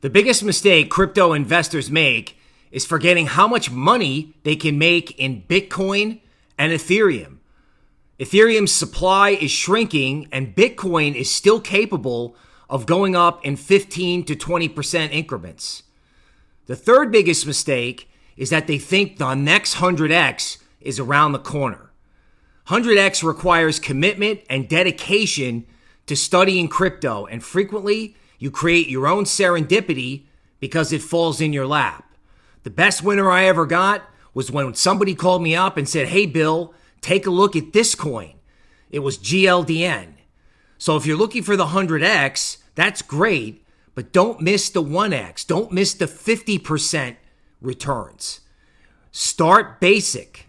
The biggest mistake crypto investors make is forgetting how much money they can make in Bitcoin and Ethereum. Ethereum's supply is shrinking, and Bitcoin is still capable of going up in 15 to 20% increments. The third biggest mistake is that they think the next 100x is around the corner. 100x requires commitment and dedication to studying crypto, and frequently you create your own serendipity because it falls in your lap. The best winner I ever got was when somebody called me up and said, Hey, Bill, take a look at this coin. It was GLDN. So if you're looking for the 100x, that's great, but don't miss the 1x. Don't miss the 50% returns. Start basic.